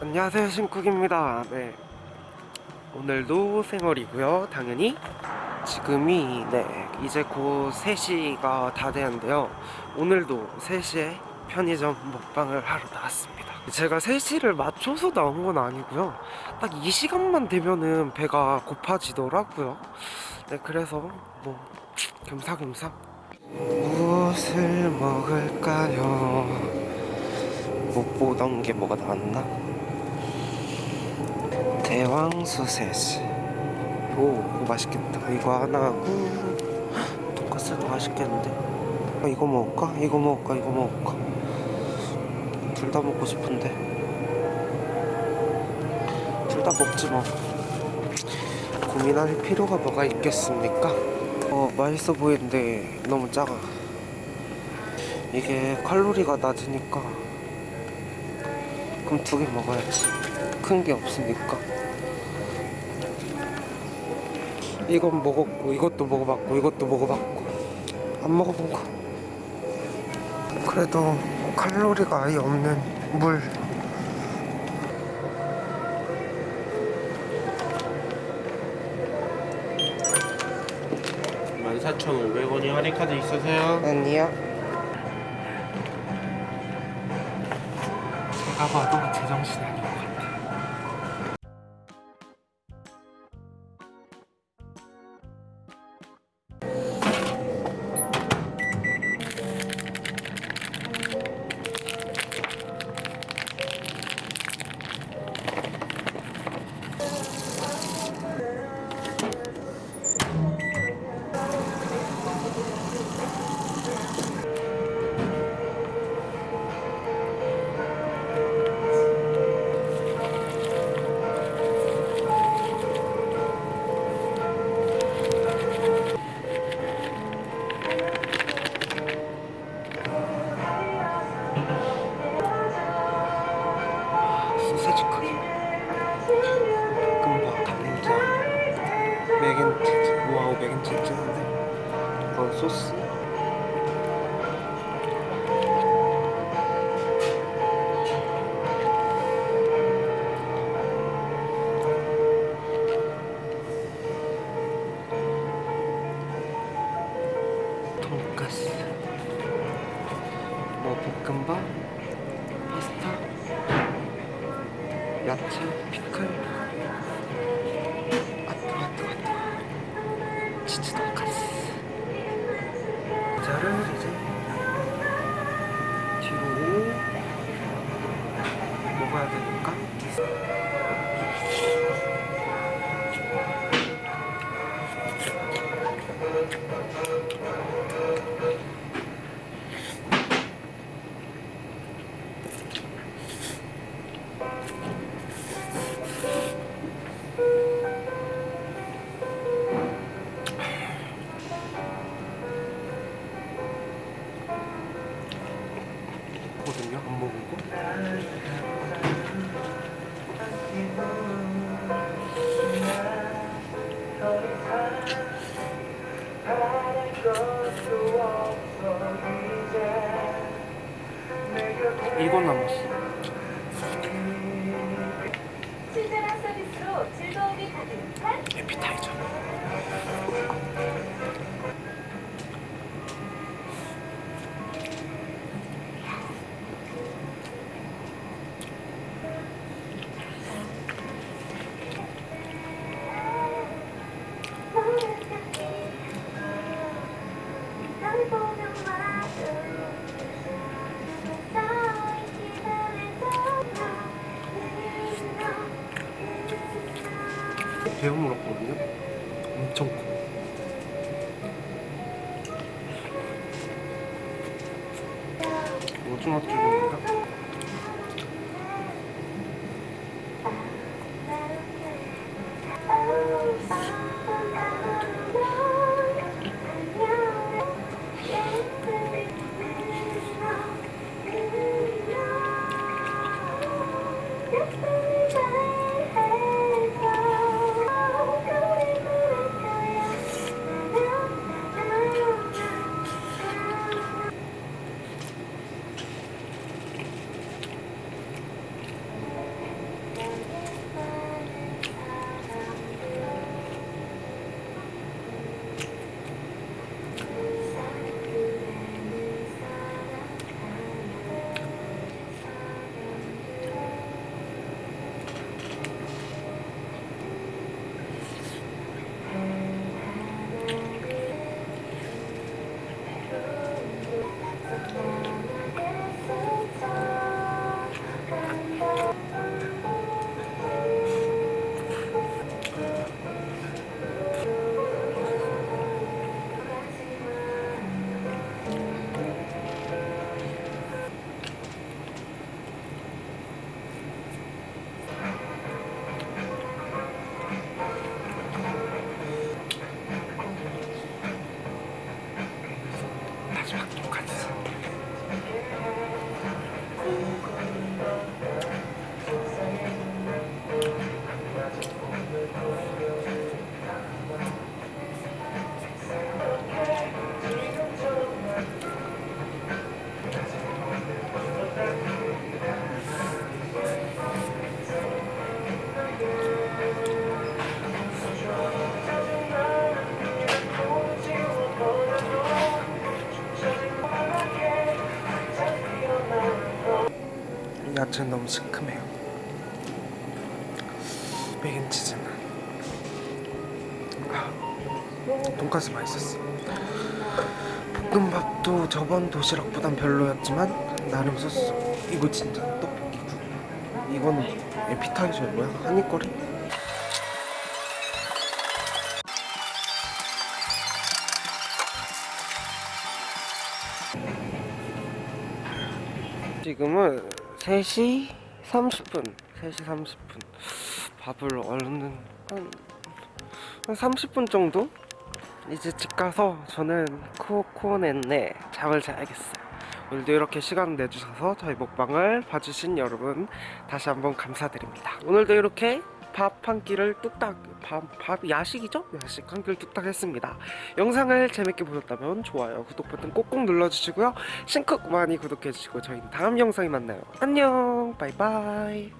안녕하세요 신쿡입니다. 네. 오늘도 생얼이고요. 당연히 지금이 네 이제 곧 3시가 다 되는데요. 오늘도 3시에 편의점 먹방을 하러 나왔습니다. 제가 3시를 맞춰서 나온 건 아니고요. 딱 이 시간만 되면은 배가 고파지더라고요. 네 그래서 뭐 겸사겸사. 무엇을 먹을까요? 못 보던 게 뭐가 나왔나? 대왕 소세지 오 맛있겠다 이거 하나 하고 돈까스도 맛있겠는데 아, 이거 먹을까? 이거 먹을까? 이거 먹을까? 둘 다 먹고 싶은데 둘 다 먹지 뭐 고민할 필요가 뭐가 있겠습니까? 어 맛있어 보이는데 너무 작아 이게 칼로리가 낮으니까 그럼 두 개 먹어야지. 큰 게 없으니까. 이건 먹었고 이것도 먹어봤고 이것도 먹어봤고. 안 먹어본 거. 그래도 칼로리가 아예 없는 물. 14,500원이 할인카드 있으세요? 아니 야 제가 봐도 제정신 아닌 것 같아 소스? 돈가스. 뭐 볶음밥? 파스타? 야채, 피클 이건 남았어. 친절한 서비스로 즐거움이 가득한 에피타이 배물었거든요. 엄청 커. 오징어 쭈인가 음. 맥앤치즈는 너무 시큼해요. 맥앤치즈는. 아, 돈까스 맛있었어. 볶음밥도 저번 도시락보단 별로였지만 나름 썼어. 이거 진짜 떡볶이고 이거는 에피타이저 뭐야? 한입거리? 지금은 3시 30분. 3시 30분. 밥을 얼른 한, 한 30분 정도? 이제 집 가서 저는 코코넷네 잠을 자야겠어요. 오늘도 이렇게 시간 내주셔서 저희 먹방을 봐주신 여러분 다시 한번 감사드립니다. 오늘도 이렇게 밥 한 끼를 뚝딱 밥, 밥 야식이죠? 야식 한 끼를 뚝딱 했습니다. 영상을 재밌게 보셨다면 좋아요 구독 버튼 꼭꼭 눌러주시고요. 싱크 많이 구독해주시고 저희는 다음 영상에 만나요. 안녕 바이바이